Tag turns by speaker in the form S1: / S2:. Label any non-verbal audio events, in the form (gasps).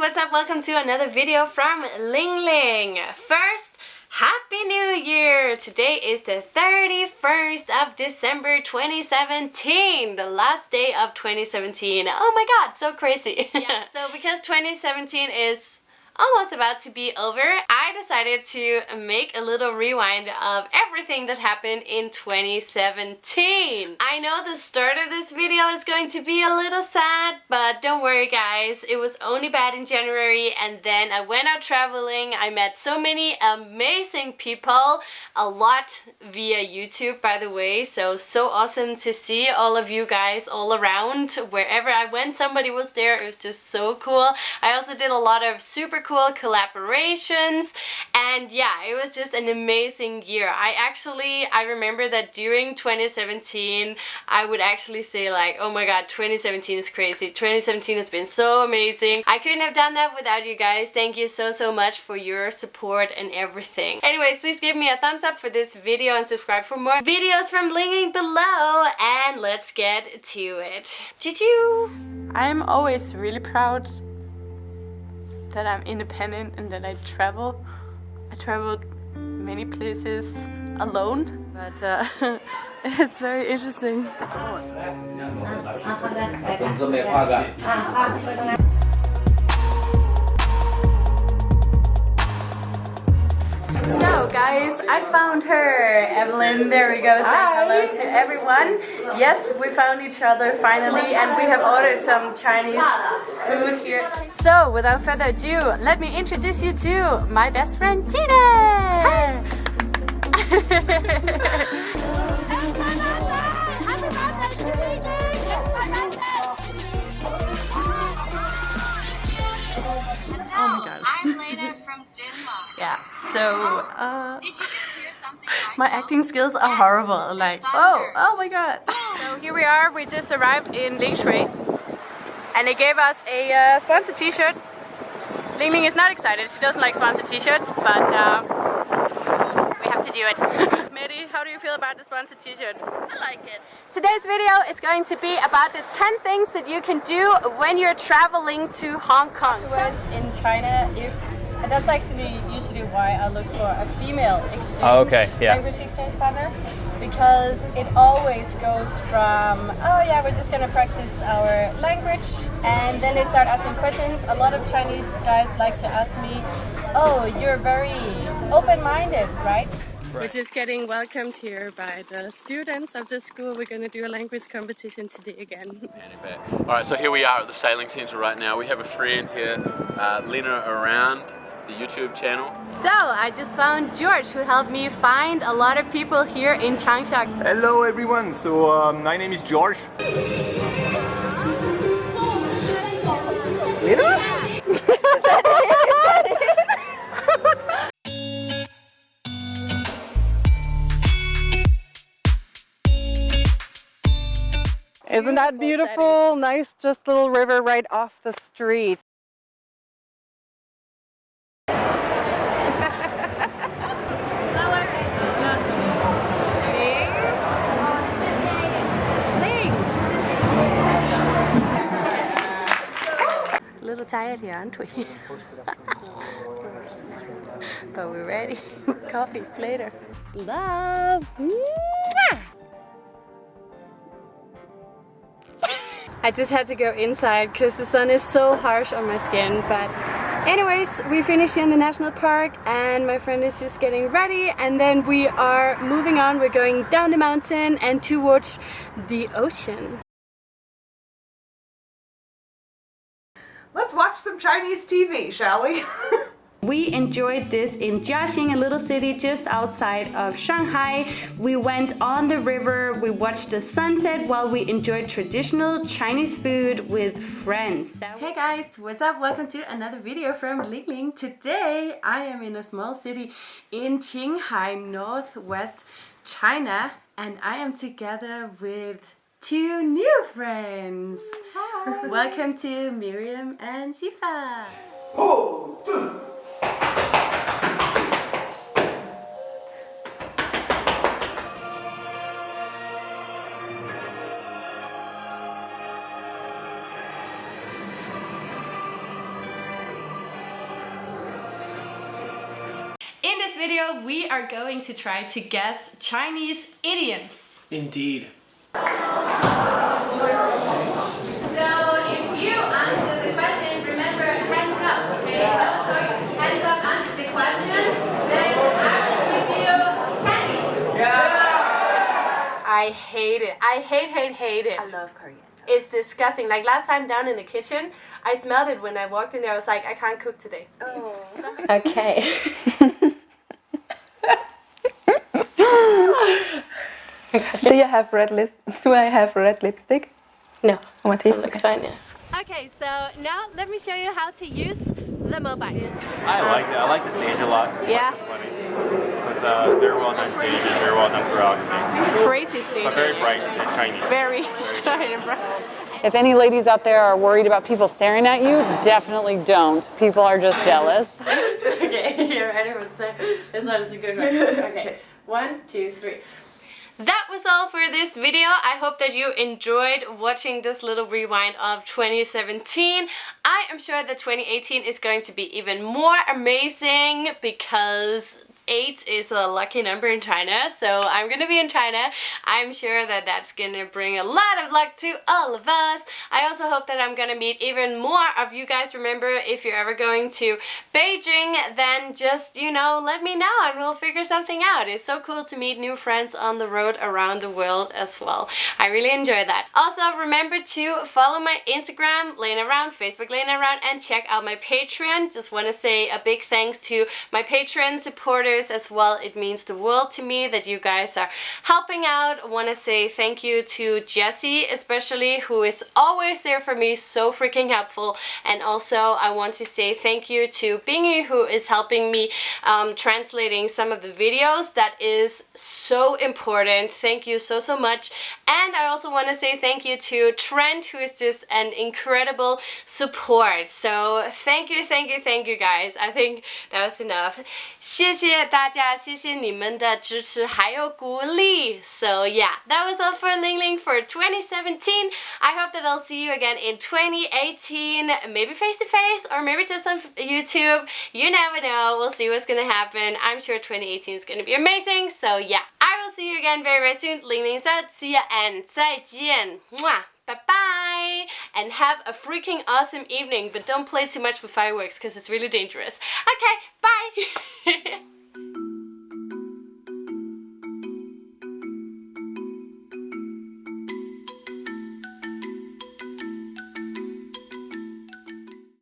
S1: what's up? Welcome to another video from Ling Ling. First, Happy New Year! Today is the 31st of December 2017, the last day of 2017. Oh my god, so crazy. yeah, so (laughs) because 2017 is almost about to be over, I decided to make a little rewind of everything that happened in 2017. I know the start of this video is going to be a little sad, but don't worry guys, it was only bad in January and then I went out traveling, I met so many amazing people, a lot via YouTube by the way, so so awesome to see all of you guys all around. Wherever I went somebody was there, it was just so cool. I also did a lot of super cool collaborations. And yeah it was just an amazing year. I actually I remember that during 2017 I would actually say like oh my god 2017 is crazy. 2017 has been so amazing. I couldn't have done that without you guys. Thank you so so much for your support and everything. Anyways please give me a thumbs up for this video and subscribe for more videos from Ling Ling below. And let's get to it. Choo choo
S2: I'm always really proud that I'm independent and that I travel. I traveled many places alone, but uh, it's very interesting. So guys, I found her. Evelyn, there we go. Say hello to everyone. Yes, we found each other finally and we have ordered some Chinese food here. So without further ado, let me introduce you to my best friend Tina. Oh so uh,
S3: Did you just hear something?
S2: My acting skills are horrible. Like, oh, oh my god. (gasps) So here we are, we just arrived in Lingshui and they gave us a uh, sponsor t-shirt. Ling Ling is not excited, she doesn't like sponsor t-shirts, but uh, we have to do it. (laughs) Mary, how do you feel about the sponsor t-shirt?
S3: I like it.
S2: Today's video is going to be about the 10 things that you can do when you're traveling to Hong Kong. Words in China, if and that's actually usually why I look for a female exchange
S4: Oh, okay, yeah.
S2: language exchange partner because it always goes from oh yeah we're just gonna practice our language and then they start asking questions. A lot of Chinese guys like to ask me, oh you're very open-minded, right? We're just getting welcomed here by the students of the school. We're going to do a language competition today again.
S4: All right, so here we are at the sailing centre right now. We have a friend here, uh, Lena Around, the YouTube channel.
S2: So I just found George who helped me find a lot of people here in Changsha.
S5: Hello everyone, so um, my name is George. (laughs)
S6: Isn't that beautiful? Nice, just little river right off the street.
S2: Tired here, aren't we? (laughs) but we're ready. (laughs) Coffee later. Love. (laughs) I just had to go inside because the sun is so harsh on my skin. But anyways, we finished in the national park and my friend is just getting ready and then we are moving on. We're going down the mountain and towards the ocean.
S6: Let's watch some Chinese TV, shall we? (laughs)
S2: We enjoyed this in Jiaxing, a little city just outside of Shanghai. We went on the river, we watched the sunset while we enjoyed traditional Chinese food with friends. Hey guys, what's up? Welcome to another video from Ling Ling. Today I am in a small city in Qinghai, northwest China, and I am together with two new friends. Hi. Welcome to Miriam and Sifa.
S1: In this video, we are going to try to guess Chinese idioms.
S7: Indeed.
S1: I hate it. I hate, hate, hate it.
S2: I love coriander.
S1: It's disgusting. Like last time down in the kitchen, I smelled it when I walked in there. I was like, I can't cook today. Oh.
S2: Okay. (laughs)
S8: Do you have red lip? Do I have red lipstick?
S1: No.
S8: On my teeth?
S1: Looks fine, yeah. Okay, so now let me show you how to use the mobile.
S9: I um, liked it. I like the stage a lot.
S1: Yeah.
S9: Funny. It's a very well done stage and very well done choreography.
S1: Crazy stage.
S9: But very bright and shiny.
S1: Very (laughs) shiny and bright.
S10: If any ladies out there are worried about people staring at you, definitely don't. People are just jealous. (laughs)
S1: okay, you're ready for this. This one is a good one. Okay, (laughs) one, two, three. That was all for this video. I hope that you enjoyed watching this little rewind of 2017. I am sure that 2018 is going to be even more amazing because 8 is a lucky number in China, so I'm gonna be in China. I'm sure that that's gonna bring a lot of luck to all of us. I also hope that I'm gonna meet even more of you guys. Remember, if you're ever going to Beijing, then just, you know, let me know and we'll figure something out. It's so cool to meet new friends on the road around the world as well. I really enjoy that. Also, remember to follow my Instagram, Lena Around, Facebook Lena Around, and check out my Patreon. Just want to say a big thanks to my Patreon supporters as well. It means the world to me that you guys are helping out. I want to say thank you to Jessie especially who is always there for me, so freaking helpful. And also I want to say thank you to Bingy who is helping me um, translating some of the videos. That is so important. Thank you so, so much. And I also want to say thank you to Trent who is just an incredible support. So thank you, thank you, thank you guys. I think that was enough. 谢谢大家，谢谢你们的支持还有鼓励。So yeah, that was all for Ling Ling for 2017. I hope that I'll see you again in 2018, maybe face to face or maybe just on YouTube. You never know. We'll see what's gonna happen. I'm sure 2018 is gonna be amazing. So yeah, I will see you again very very soon. Ling Ling said, see ya and 再见. Mwah. Bye bye! And have a freaking awesome evening, but don't play too much with fireworks because it's really dangerous. Okay, bye! (laughs)